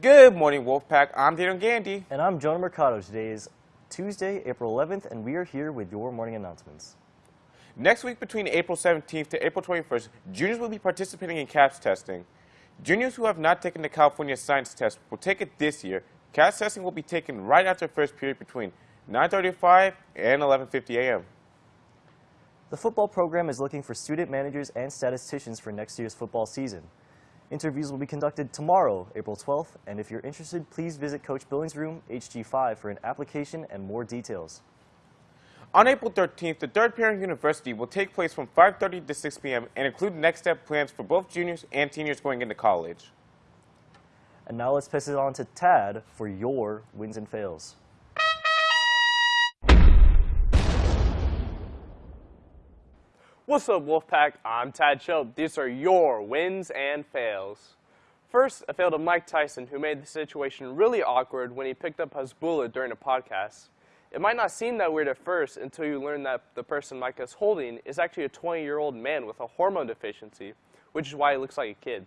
Good morning, Wolfpack. I'm Daniel Gandy. And I'm Jonah Mercado. Today is Tuesday, April 11th, and we are here with your morning announcements. Next week, between April 17th to April 21st, juniors will be participating in CAASPP testing. Juniors who have not taken the California Science Test will take it this year. CAASPP testing will be taken right after first period between 9.35 and 11.50 a.m. The football program is looking for student managers and statisticians for next year's football season. Interviews will be conducted tomorrow, April 12th, and if you're interested, please visit Coach Billings' room, HG5, for an application and more details. On April 13th, the Third Parent University will take place from 5.30 to 6 p.m. and include next step plans for both juniors and seniors going into college. And now let's pass it on to Tad for your wins and fails. What's up, Wolfpack? I'm Tad Shope. These are your wins and fails. First, a fail to Mike Tyson, who made the situation really awkward when he picked up Hasbulla during a podcast. It might not seem that weird at first until you learn that the person Mike is holding is actually a 20-year-old man with a hormone deficiency, which is why he looks like a kid.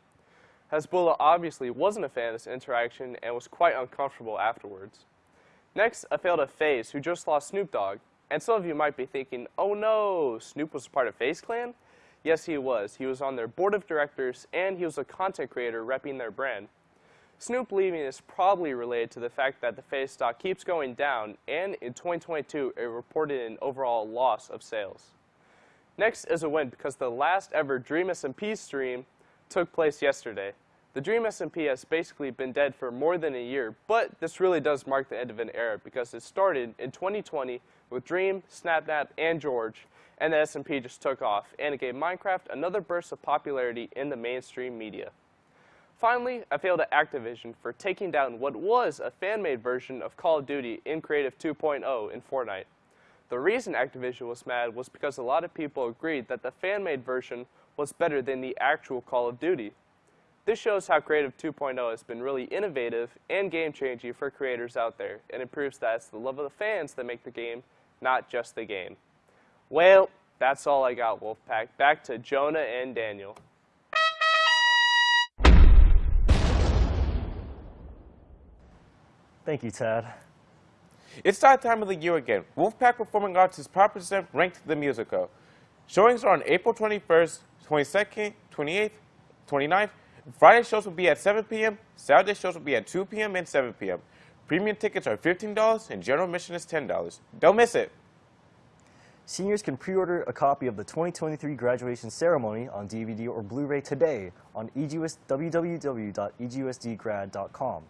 Hasbulla obviously wasn't a fan of this interaction and was quite uncomfortable afterwards. Next, a fail to FaZe, who just lost Snoop Dogg. And some of you might be thinking, oh no, Snoop was part of FaZe Clan? Yes, he was. He was on their board of directors, and he was a content creator repping their brand. Snoop leaving is probably related to the fact that the FaZe stock keeps going down, and in 2022, it reported an overall loss of sales. Next is a win because the last ever Dream SMP stream took place yesterday. The Dream SMP has basically been dead for more than a year, but this really does mark the end of an era because it started in 2020 with Dream, Sapnap, and George, and the SMP just took off, and it gave Minecraft another burst of popularity in the mainstream media. Finally, I failed at Activision for taking down what was a fan-made version of Call of Duty in Creative 2.0 in Fortnite. The reason Activision was mad was because a lot of people agreed that the fan-made version was better than the actual Call of Duty. This shows how Creative 2.0 has been really innovative and game-changing for creators out there, and it proves that it's the love of the fans that make the game, not just the game. Well, that's all I got, Wolfpack. Back to Jonah and Daniel. Thank you, Tad. It's that time of the year again. Wolfpack Performing Arts is proud to present Ranked the Musical. Showings are on April 21st, 22nd, 28th, 29th. Friday shows will be at 7 p.m., Saturday shows will be at 2 p.m. and 7 p.m. Premium tickets are $15 and general admission is $10. Don't miss it. Seniors can pre-order a copy of the 2023 graduation ceremony on DVD or Blu-ray today on EGUS, www.egusdgrad.com.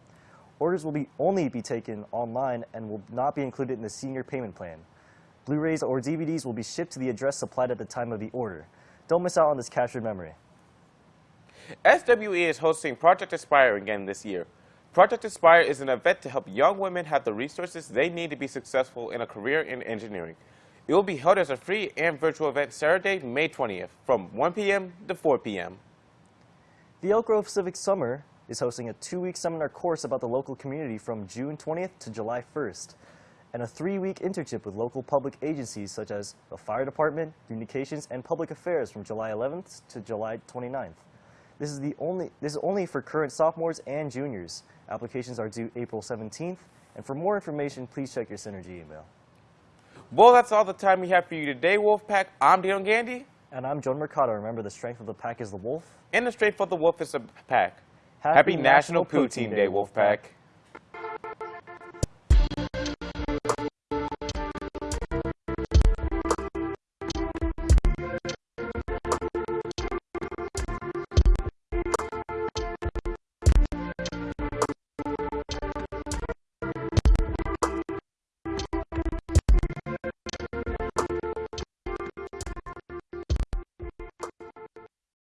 Orders will be only be taken online and will not be included in the senior payment plan. Blu-rays or DVDs will be shipped to the address supplied at the time of the order. Don't miss out on this captured memory. SWE is hosting Project Aspire again this year. Project Aspire is an event to help young women have the resources they need to be successful in a career in engineering. It will be held as a free and virtual event Saturday, May 20th from 1 p.m. to 4 p.m. The Elk Grove Civic Summer is hosting a two-week seminar course about the local community from June 20th to July 1st, and a three-week internship with local public agencies such as the Fire Department, Communications, and Public Affairs from July 11th to July 29th. This is, the only, this is only for current sophomores and juniors. Applications are due April 17th, and for more information, please check your Synergy email. Well, that's all the time we have for you today, Wolfpack. I'm Dion Gandy. And I'm John Mercado. Remember, the strength of the pack is the wolf. And the strength of the wolf is the pack. Happy, Happy National, National Poutine Day, Wolfpack.